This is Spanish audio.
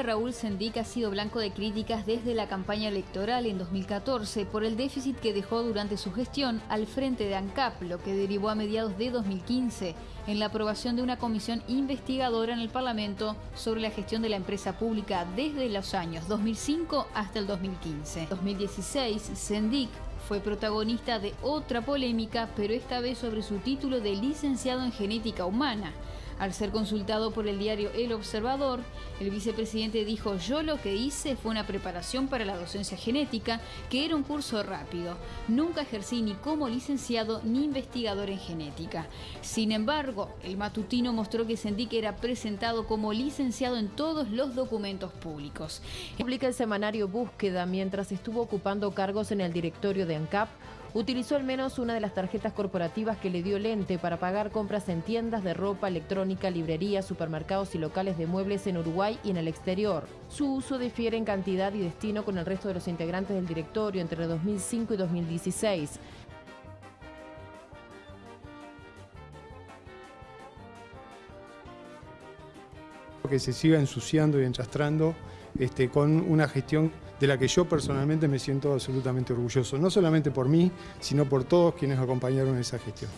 Raúl Sendic ha sido blanco de críticas desde la campaña electoral en 2014 por el déficit que dejó durante su gestión al frente de ANCAP, lo que derivó a mediados de 2015 en la aprobación de una comisión investigadora en el Parlamento sobre la gestión de la empresa pública desde los años 2005 hasta el 2015. En 2016, Sendic fue protagonista de otra polémica, pero esta vez sobre su título de licenciado en genética humana. Al ser consultado por el diario El Observador, el vicepresidente dijo, yo lo que hice fue una preparación para la docencia genética, que era un curso rápido. Nunca ejercí ni como licenciado ni investigador en genética. Sin embargo, el matutino mostró que Sendic era presentado como licenciado en todos los documentos públicos. Publica el semanario Búsqueda mientras estuvo ocupando cargos en el directorio de ANCAP utilizó al menos una de las tarjetas corporativas que le dio Lente para pagar compras en tiendas de ropa, electrónica, librerías, supermercados y locales de muebles en Uruguay y en el exterior. Su uso difiere en cantidad y destino con el resto de los integrantes del directorio entre 2005 y 2016. que se siga ensuciando y enchastrando este, con una gestión de la que yo personalmente me siento absolutamente orgulloso, no solamente por mí, sino por todos quienes acompañaron esa gestión.